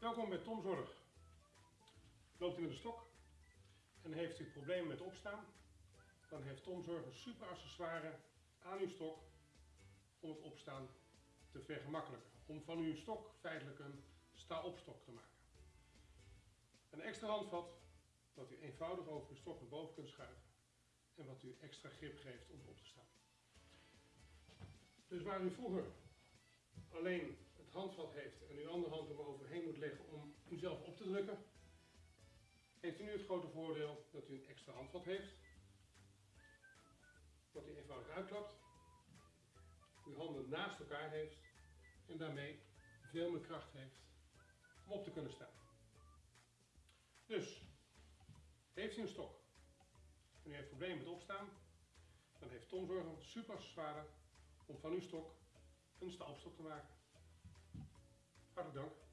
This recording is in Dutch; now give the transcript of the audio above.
Welkom bij Tom Zorg. Loopt u met een stok en heeft u problemen met opstaan, dan heeft Tom Zorg een super accessoire aan uw stok om het opstaan te vergemakkelijken. Om van uw stok feitelijk een sta-opstok te maken. Een extra handvat dat u eenvoudig over uw stok naar boven kunt schuiven en wat u extra grip geeft om op te staan. Dus waar u vroeger alleen het handvat heeft en uw andere hand er heeft u nu het grote voordeel dat u een extra handvat heeft, wat u eenvoudig uitklapt, uw handen naast elkaar heeft en daarmee veel meer kracht heeft om op te kunnen staan. Dus, heeft u een stok en u heeft problemen met opstaan, dan heeft Tom Zorg een super accessoire om van uw stok een stapstok te maken. Hartelijk dank.